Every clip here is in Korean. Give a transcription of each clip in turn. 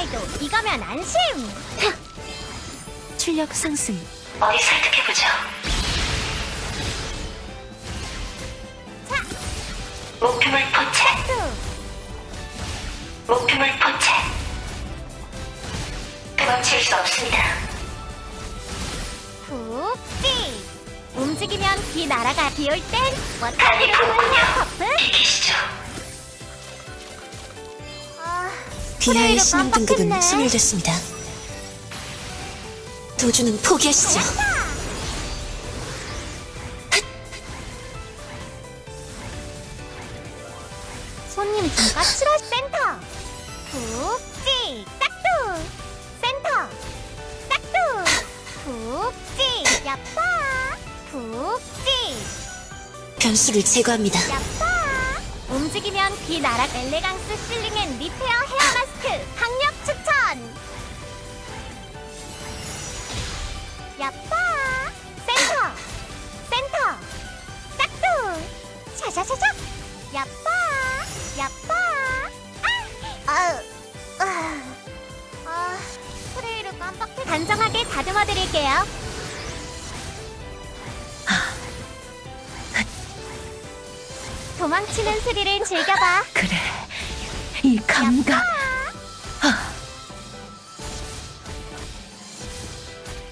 나이도 이거면 안심! 출력 상승. 어디 설득해보죠. 자, 목표물 포착. 뚜! 목표물 포착. 도망칠 수 없습니다. 푹, 찌! 움직이면 비 날아가 비올땐 부었군요. 헤어커프! 비키시죠. 프레이로 신용 등급은. 소멸됐습니다. 도주는 포기하시죠. 손님 좀 까칠하 센터 푹찍 딱두 센터 딱두 푹찍 야빠 푹찍 변수를 제거합니다. 야빠 움직이면 비 나락 엘레강스 실링 앤 리페어 헤어 마스 크 강력 추천 야빠 센터 센터 딱두 샤샤샤샤 야빠 야빠 아! 아! 아! 아 프레이를 깜빡해 단정하게 다듬어 드릴게요 도망치는 스릴을 즐겨봐 그래. 이 감각.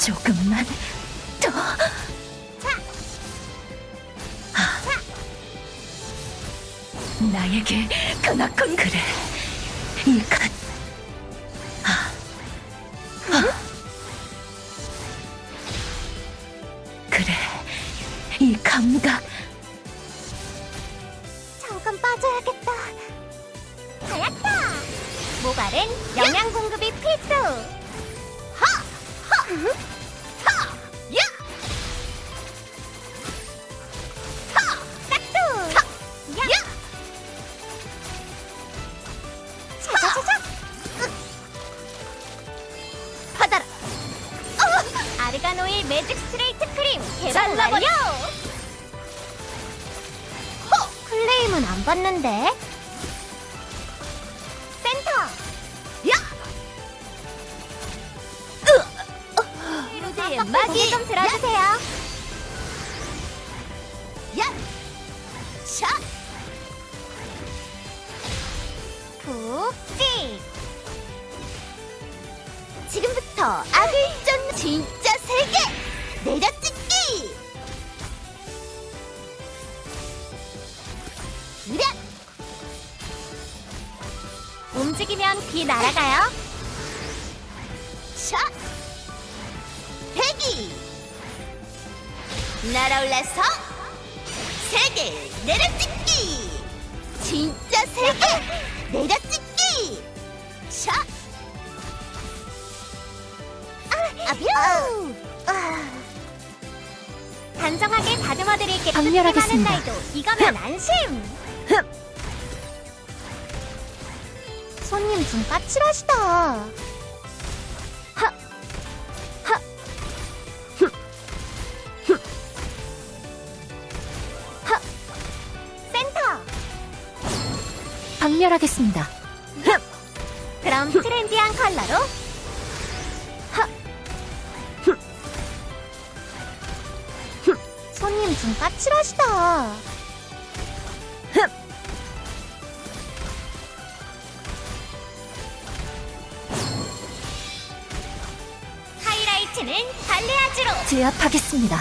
조금만 더. 자, 나에게 그나군 그래. 이 간. 아. 아. 그래. 이 감각. 잠깐 빠져야겠다. 하얗다. 모발은 영양 공급이 필수. 어, 아르가노일 매직 스트레이트 크림 개발 완료. 어, 클레임은 안 받는데? 마기 좀 들어주세요. 야! 샷! 푹찍! 지금부터 악을 쫓는 진짜 세계! 내려찍기! 그래! 움직이면 비 날아가요. 샷! 날아올라서 세계 내려찍기! 진짜 세계 내려찍기! 샷! 아, 아뷰! 아. 단정하게 다듬어 드릴게. 박렬하겠습니다. 나이도 이거면 안심. 손님 좀 까칠하시다. 박멸하겠습니다. 그럼 트렌디한 컬러로. 하, 흠, 흠. 손님 좀 까칠하시다. 하이라이트는 발레아즈로. 제압하겠습니다.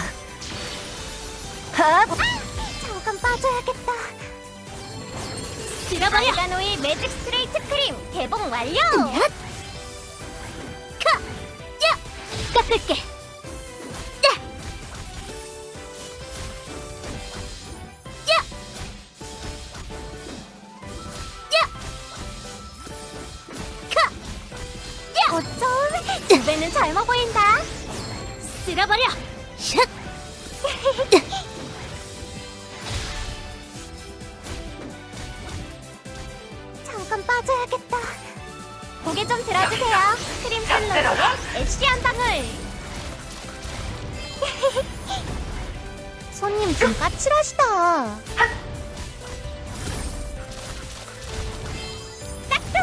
하! 아, 잠깐 빠져야겠다. 들어버려. 아르가노일 매직 스트레이트 크림 개봉 완료. 카, 야, 깎을게. 야, 야, 야, 카, 야. 어쩜 두 배는 젊어 보인다. 쓸어버려. 샷. 빠져야겠다. 고개 좀 들어주세요. 크림 샐러드의 엑시 한 방울. 손님 좀 까칠하시다. 딱두.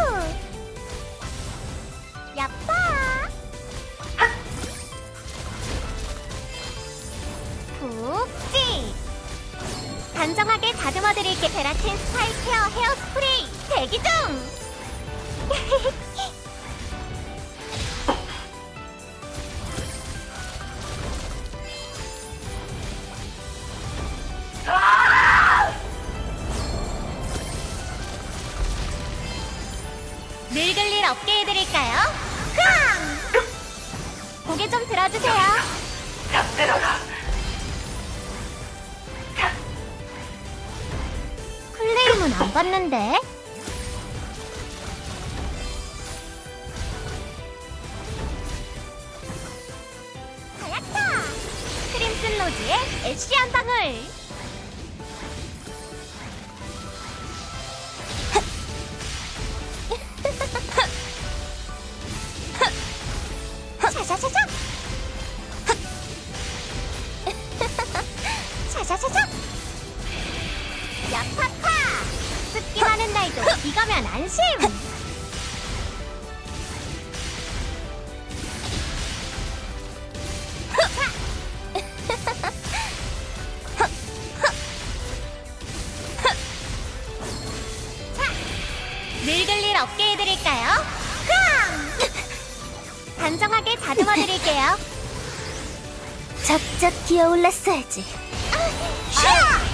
야빠. 북지. 단정하게 다듬어드릴게 베라틴 스파이 케어 헤어스프레이. 일 없게 해드릴까요? 쾅! 고개 좀 들어주세요. 잠들어라. 클레임은 안 받는데? 하얗다! 크림슨 로즈의 애쉬 한 방울! 샤샤샤샤! 샤샤샤샤! 야파파! 습기 많은 날도 이거면 안심! 자, 늙을 일 없게 해드릴까요? 쾅! 단정하게 다듬어 드릴게요. 작작 기어올랐어야지. 샤!